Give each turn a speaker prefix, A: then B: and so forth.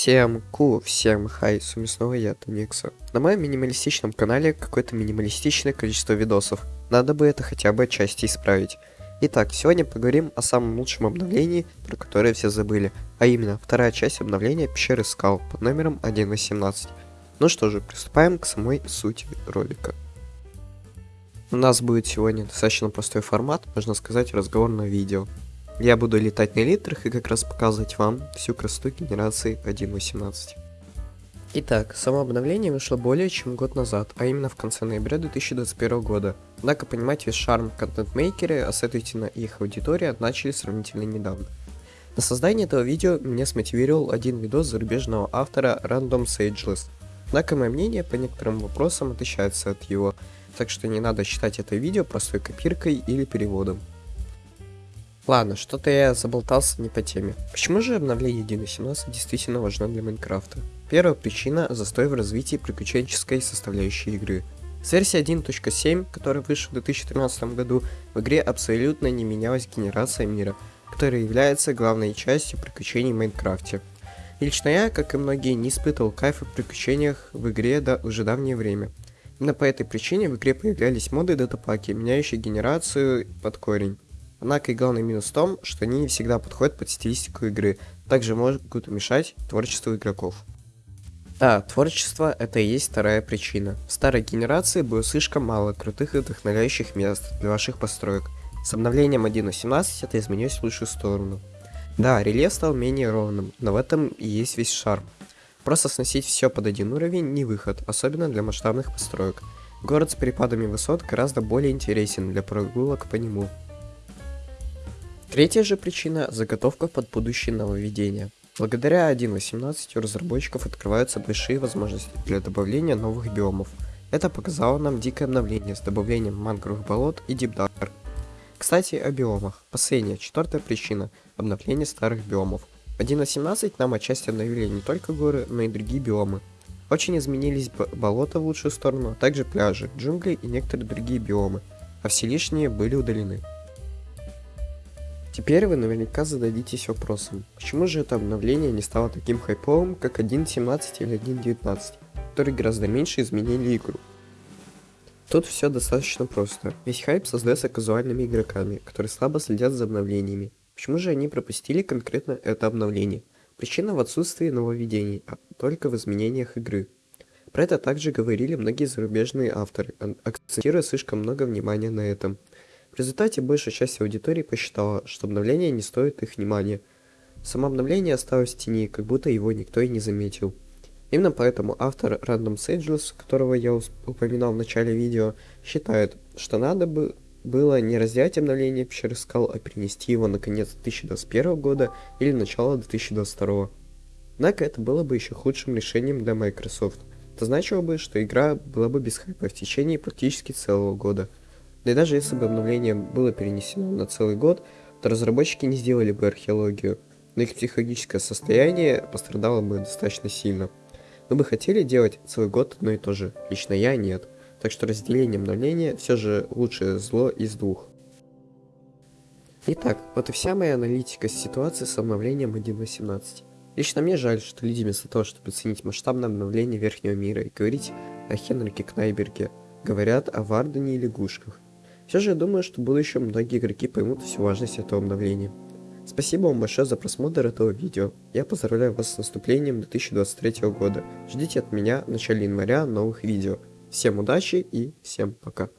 A: Всем ку, всем хай, с вами снова я, Тоникса. На моем минималистичном канале какое-то минималистичное количество видосов. Надо бы это хотя бы отчасти исправить. Итак, сегодня поговорим о самом лучшем обновлении, про которое все забыли, а именно вторая часть обновления пещеры скал под номером 1.18. Ну что же, приступаем к самой сути ролика. У нас будет сегодня достаточно простой формат, можно сказать, разговорное видео. Я буду летать на литрах и как раз показывать вам всю красоту генерации 1.18. Итак, само обновление вышло более чем год назад, а именно в конце ноября 2021 года. Однако понимать весь шарм контент-мейкеры, а следовательно их аудитория, начали сравнительно недавно. На создание этого видео меня смотивировал один видос зарубежного автора Random Sageless. Однако мое мнение по некоторым вопросам отличается от его, так что не надо считать это видео простой копиркой или переводом. Ладно, что-то я заболтался не по теме. Почему же обновление 1.17 действительно важно для Майнкрафта? Первая причина – застой в развитии приключенческой составляющей игры. С версии 1.7, которая вышла в 2013 году, в игре абсолютно не менялась генерация мира, которая является главной частью приключений в Майнкрафте. И лично я, как и многие, не испытывал кайфа в приключениях в игре до уже давнее время. Именно по этой причине в игре появлялись моды датапаки, меняющие генерацию под корень. Однако и главный минус в том, что они не всегда подходят под стилистику игры, также могут мешать творчеству игроков. Да, творчество это и есть вторая причина. В старой генерации было слишком мало крутых и вдохновляющих мест для ваших построек. С обновлением 1.18 это изменилось в лучшую сторону. Да, рельеф стал менее ровным, но в этом и есть весь шарм. Просто сносить все под один уровень не выход, особенно для масштабных построек. Город с перепадами высот гораздо более интересен для прогулок по нему. Третья же причина – заготовка под будущее нововведения. Благодаря 1.18 у разработчиков открываются большие возможности для добавления новых биомов. Это показало нам дикое обновление с добавлением мангровых болот и дипдар. Кстати, о биомах. Последняя, четвертая причина – обновление старых биомов. В 1.18 нам отчасти обновили не только горы, но и другие биомы. Очень изменились болота в лучшую сторону, а также пляжи, джунгли и некоторые другие биомы, а все лишние были удалены. Теперь вы наверняка зададитесь вопросом, почему же это обновление не стало таким хайповым, как 1.17 или 1.19, которые гораздо меньше изменили игру. Тут все достаточно просто. Весь хайп создается казуальными игроками, которые слабо следят за обновлениями. Почему же они пропустили конкретно это обновление? Причина в отсутствии нововведений, а только в изменениях игры. Про это также говорили многие зарубежные авторы, акцентируя слишком много внимания на этом. В результате большая часть аудитории посчитала, что обновление не стоит их внимания. Само обновление осталось в тени, как будто его никто и не заметил. Именно поэтому автор Random Sageless, которого я упоминал в начале видео, считает, что надо бы было не разделять обновление пещеры скал, а перенести его на конец 2021 года или начало 2022. Однако это было бы еще худшим решением для Microsoft. Это значило бы, что игра была бы без хайпа в течение практически целого года – да и даже если бы обновление было перенесено на целый год, то разработчики не сделали бы археологию, но их психологическое состояние пострадало бы достаточно сильно. Мы бы хотели делать целый год одно и то же, лично я нет, так что разделение обновления все же лучшее зло из двух. Итак, вот и вся моя аналитика ситуации с обновлением 1.18. Лично мне жаль, что люди вместо того, чтобы оценить масштабное обновление Верхнего мира и говорить о Хенрике Кнайберге, говорят о Вардене и лягушках. Все же я думаю, что в будущем многие игроки поймут всю важность этого обновления. Спасибо вам большое за просмотр этого видео. Я поздравляю вас с наступлением 2023 года. Ждите от меня в начале января новых видео. Всем удачи и всем пока.